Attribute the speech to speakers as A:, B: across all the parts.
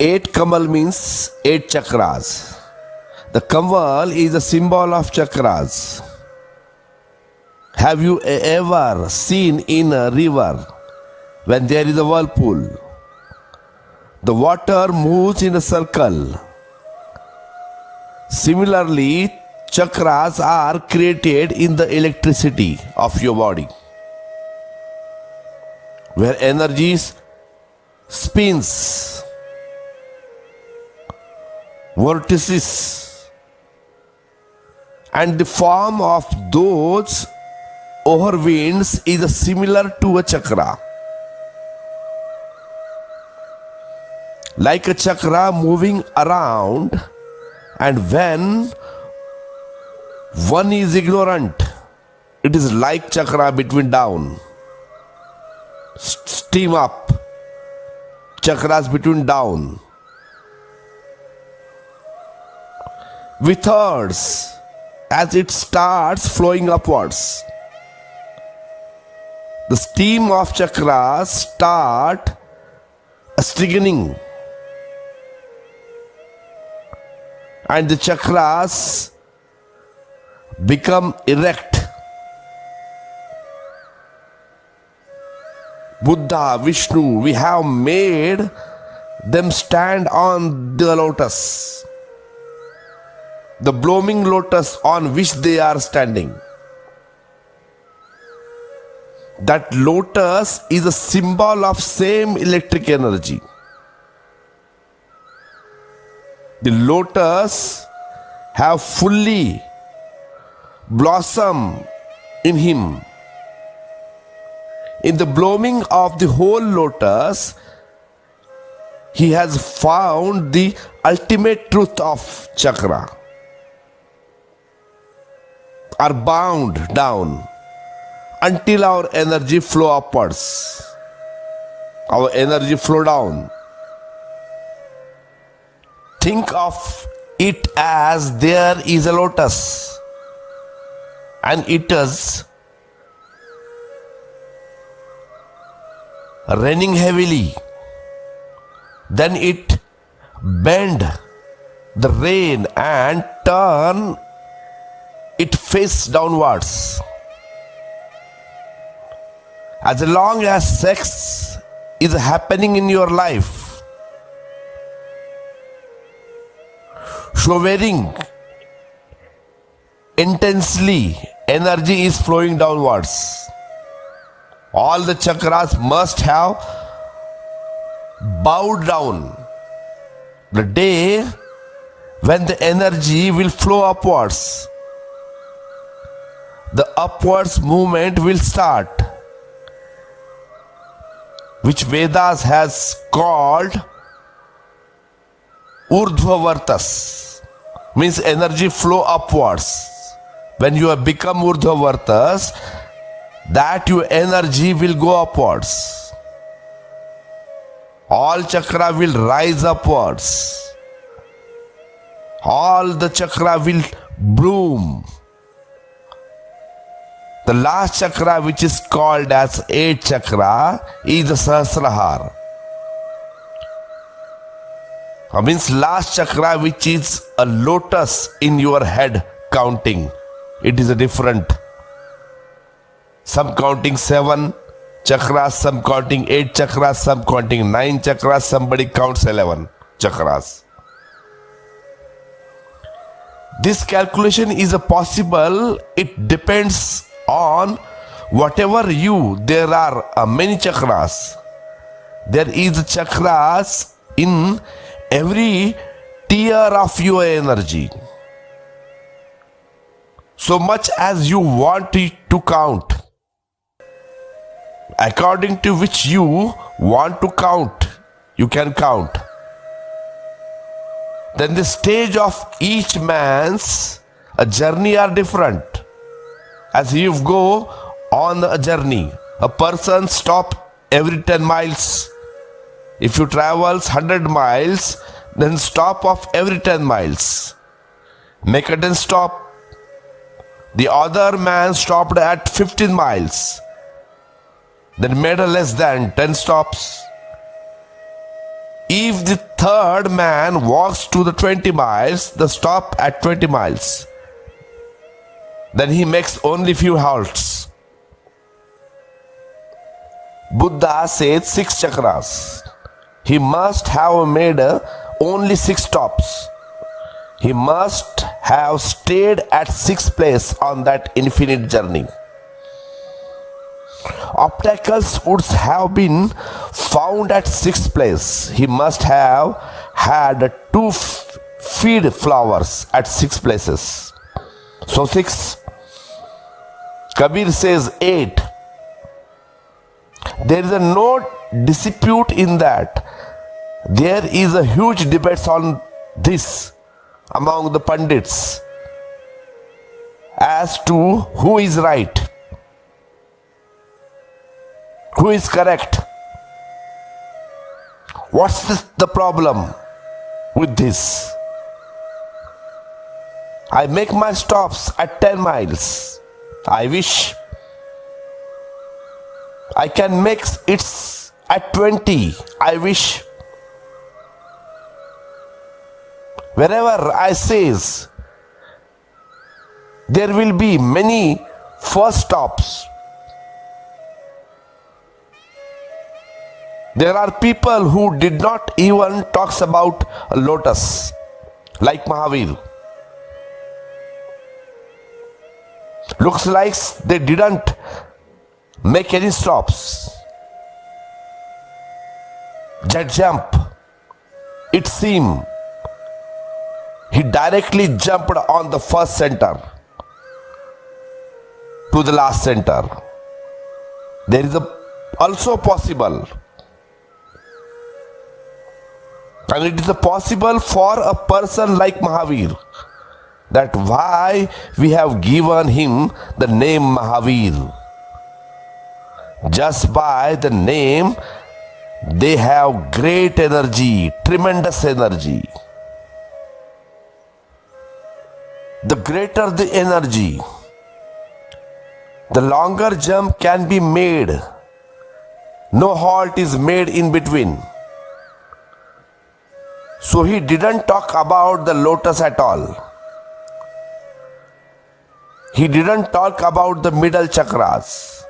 A: eight Kamal means eight chakras. The Kamal is a symbol of chakras. Have you ever seen in a river when there is a whirlpool? The water moves in a circle. Similarly, chakras are created in the electricity of your body, where energy spins, vortices, and the form of those overwinds is similar to a chakra. Like a chakra moving around, and when one is ignorant, it is like chakra between down. Steam up, chakras between down. With herds, as it starts flowing upwards. The steam of chakras start stinging and the chakras become erect. Buddha, Vishnu, we have made them stand on the lotus, the blooming lotus on which they are standing. That lotus is a symbol of same electric energy. The lotus have fully blossom in him. In the blooming of the whole lotus, he has found the ultimate truth of chakra. Are bound down until our energy flow upwards. Our energy flow down. Think of it as there is a lotus and it is raining heavily. Then it bend the rain and turn it face downwards. As long as sex is happening in your life, showering intensely, energy is flowing downwards. All the chakras must have bowed down. The day when the energy will flow upwards, the upwards movement will start, which Vedas has called Urdhvavartas, means energy flow upwards. When you have become Urdhvavartas, that your energy will go upwards. All chakra will rise upwards. All the chakra will bloom. The last chakra, which is called as eight chakra, is the Sahasrahar. Uh, means last chakra, which is a lotus in your head counting. It is a different. Some counting seven chakras, some counting eight chakras, some counting nine chakras, somebody counts 11 chakras. This calculation is a possible, it depends on whatever you, there are uh, many chakras. There is chakras in every tier of your energy. So much as you want it to count according to which you want to count, you can count. Then the stage of each man's a journey are different. As you go on a journey, a person stop every 10 miles. If you travels 100 miles, then stop of every 10 miles. Make a 10 stop. The other man stopped at 15 miles then made a less than 10 stops. If the third man walks to the 20 miles, the stop at 20 miles. Then he makes only few halts. Buddha said six chakras. He must have made only six stops. He must have stayed at six places on that infinite journey. Obstacles would have been found at sixth place. He must have had two feed flowers at six places. So six. Kabir says eight. There is a no dispute in that. There is a huge debate on this among the pundits as to who is right, who is correct. What's the, the problem with this? I make my stops at 10 miles. I wish I can make it at 20. I wish. Wherever I says, there will be many first stops. There are people who did not even talks about a lotus, like Mahavir. Looks like they didn't make any stops. Jet jump. It seemed he directly jumped on the first center to the last center. There is a also possible and it is a possible for a person like Mahavir that why we have given him the name Mahavir. Just by the name they have great energy tremendous energy. The greater the energy the longer jump can be made. No halt is made in between. So he didn't talk about the lotus at all he didn't talk about the middle chakras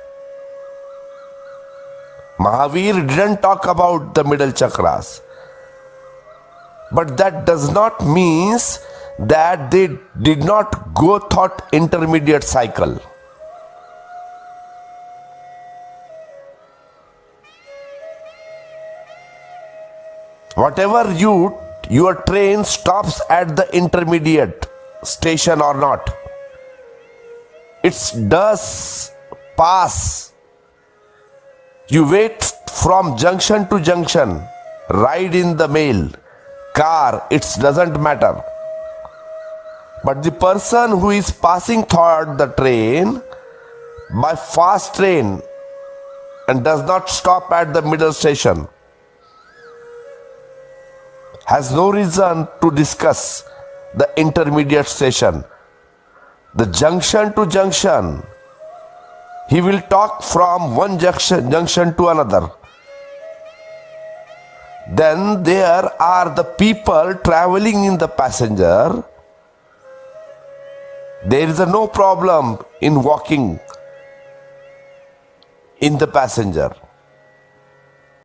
A: Mahavir didn't talk about the middle chakras. But that does not means that they did not go thought intermediate cycle. Whatever you your train stops at the intermediate station or not, it does pass you wait from junction to junction, ride in the mail, car, it doesn't matter. But the person who is passing through the train by fast train and does not stop at the middle station has no reason to discuss the intermediate station. The junction to junction he will talk from one junction, junction to another. Then there are the people traveling in the passenger. There is no problem in walking in the passenger.